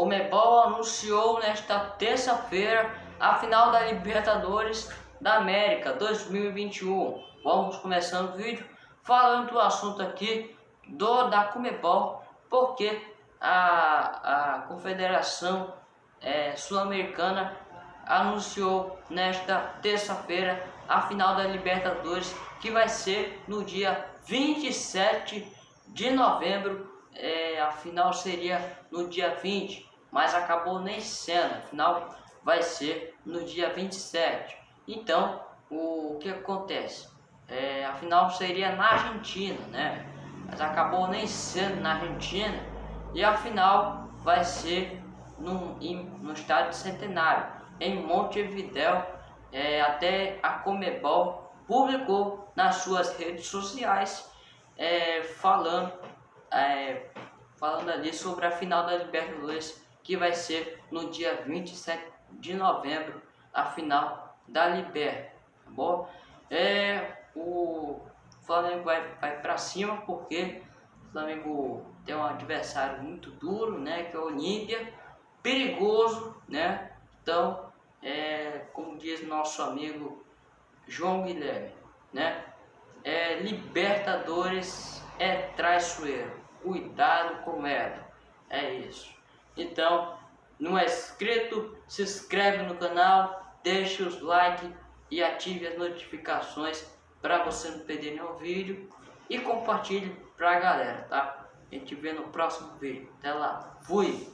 Comebol anunciou nesta terça-feira a final da Libertadores da América 2021. Vamos começando o vídeo falando do assunto aqui do da Comebol, porque a, a Confederação é, Sul-Americana anunciou nesta terça-feira a final da Libertadores, que vai ser no dia 27 de novembro. É, a final seria no dia 20, mas acabou nem sendo, a final vai ser no dia 27. Então, o que acontece? É, a final seria na Argentina, né? Mas acabou nem sendo na Argentina e a final vai ser no, no estádio Centenário, em Montevidéu, é, até a Comebol publicou nas suas redes sociais é, falando, é, falando ali sobre a final da Libertadores que vai ser no dia 27 de novembro, a final da Liber, tá bom? É, o Flamengo vai, vai para cima porque o Flamengo tem um adversário muito duro, né, que é o Olímpia, perigoso, né? Então, é, como diz nosso amigo João Guilherme, né? É, libertadores é traiçoeiro, cuidado com ela, é isso. Então, não é inscrito, se inscreve no canal, deixe os likes e ative as notificações para você não perder nenhum vídeo e compartilhe para a galera, tá? A gente vê no próximo vídeo. Até lá, fui!